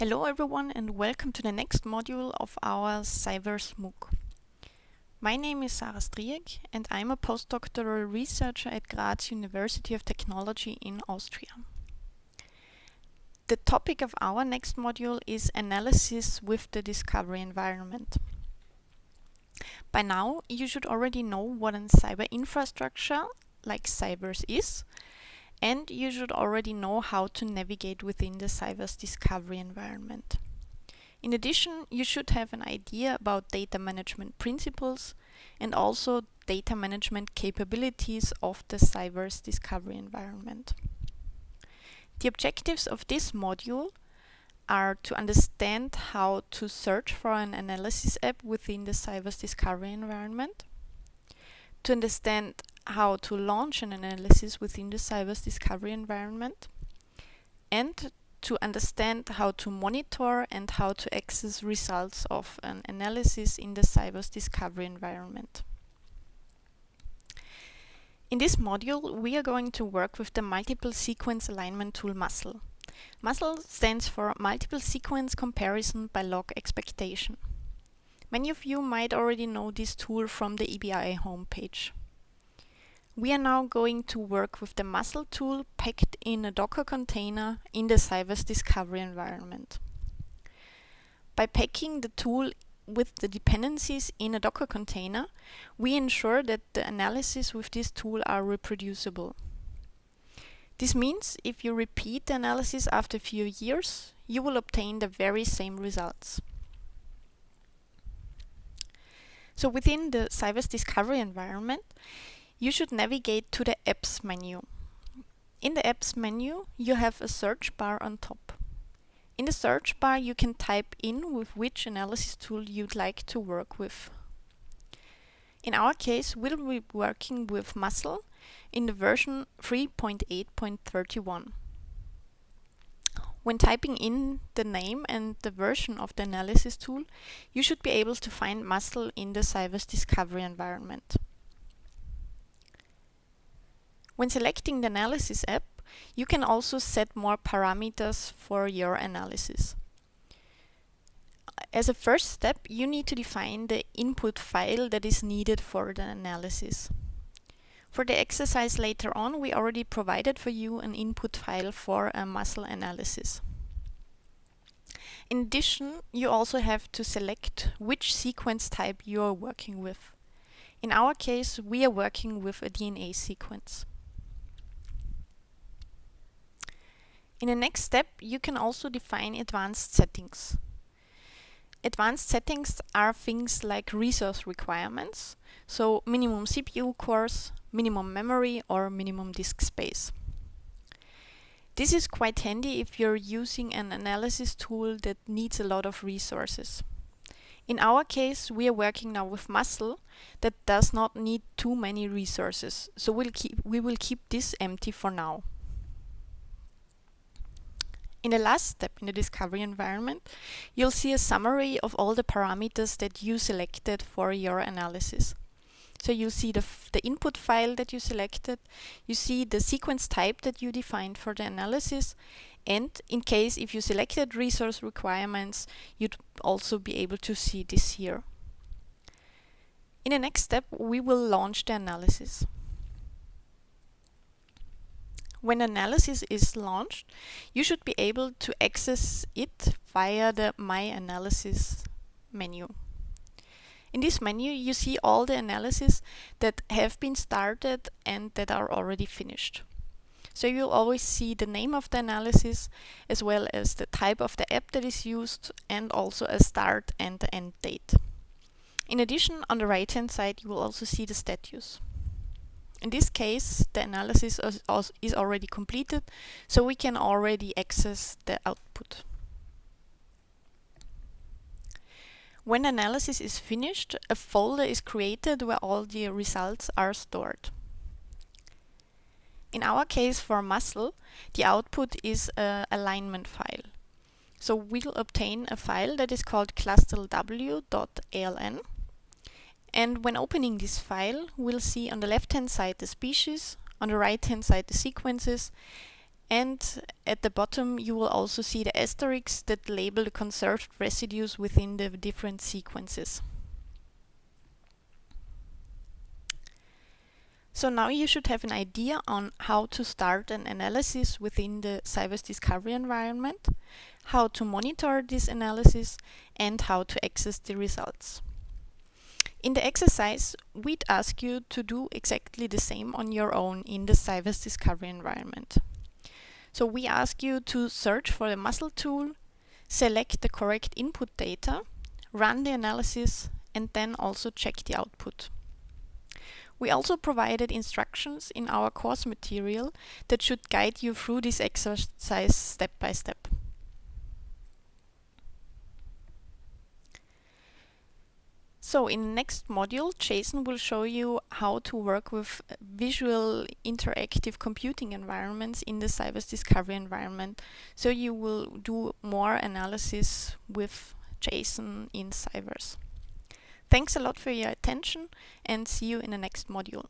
Hello everyone and welcome to the next module of our CyVerse MOOC. My name is Sarah Stryeck and I'm a postdoctoral researcher at Graz University of Technology in Austria. The topic of our next module is analysis with the discovery environment. By now you should already know what a cyber infrastructure like CyVerse is and you should already know how to navigate within the CyVerse discovery environment. In addition, you should have an idea about data management principles and also data management capabilities of the CyVerse discovery environment. The objectives of this module are to understand how to search for an analysis app within the CyVerse discovery environment, to understand how to launch an analysis within the CyVerse discovery environment and to understand how to monitor and how to access results of an analysis in the CyVerse discovery environment. In this module, we are going to work with the multiple sequence alignment tool MUSCLE. MUSCLE stands for Multiple Sequence Comparison by Log Expectation. Many of you might already know this tool from the EBI homepage. We are now going to work with the muscle tool packed in a Docker container in the CyVerse discovery environment. By packing the tool with the dependencies in a Docker container, we ensure that the analysis with this tool are reproducible. This means if you repeat the analysis after a few years, you will obtain the very same results. So within the Cybers discovery environment, you should navigate to the Apps menu. In the Apps menu, you have a search bar on top. In the search bar, you can type in with which analysis tool you'd like to work with. In our case, we'll be working with Muscle in the version 3.8.31. When typing in the name and the version of the analysis tool, you should be able to find Muscle in the CyVerse discovery environment. When selecting the analysis app, you can also set more parameters for your analysis. As a first step, you need to define the input file that is needed for the analysis. For the exercise later on, we already provided for you an input file for a muscle analysis. In addition, you also have to select which sequence type you are working with. In our case, we are working with a DNA sequence. In the next step, you can also define advanced settings. Advanced settings are things like resource requirements, so minimum CPU cores, minimum memory or minimum disk space. This is quite handy if you're using an analysis tool that needs a lot of resources. In our case, we are working now with muscle that does not need too many resources, so we'll keep, we will keep this empty for now. In the last step in the discovery environment, you'll see a summary of all the parameters that you selected for your analysis. So you see the, the input file that you selected, you see the sequence type that you defined for the analysis, and in case if you selected resource requirements, you'd also be able to see this here. In the next step, we will launch the analysis. When analysis is launched, you should be able to access it via the My Analysis menu. In this menu, you see all the analyses that have been started and that are already finished. So you'll always see the name of the analysis as well as the type of the app that is used and also a start and end date. In addition, on the right hand side, you will also see the status. In this case, the analysis is already completed, so we can already access the output. When analysis is finished, a folder is created where all the results are stored. In our case for muscle, the output is an alignment file. So we'll obtain a file that is called clustalw.aln and when opening this file, we'll see on the left-hand side the species, on the right-hand side the sequences, And at the bottom you will also see the asterisks that label the conserved residues within the different sequences. So now you should have an idea on how to start an analysis within the CyVerse Discovery environment, how to monitor this analysis, and how to access the results. In the exercise, we'd ask you to do exactly the same on your own in the CyVerse Discovery environment. So we ask you to search for the muscle tool, select the correct input data, run the analysis, and then also check the output. We also provided instructions in our course material that should guide you through this exercise step by step. So in the next module, Jason will show you how to work with uh, visual interactive computing environments in the CyVerse Discovery environment. So you will do more analysis with Jason in CyVerse. Thanks a lot for your attention and see you in the next module.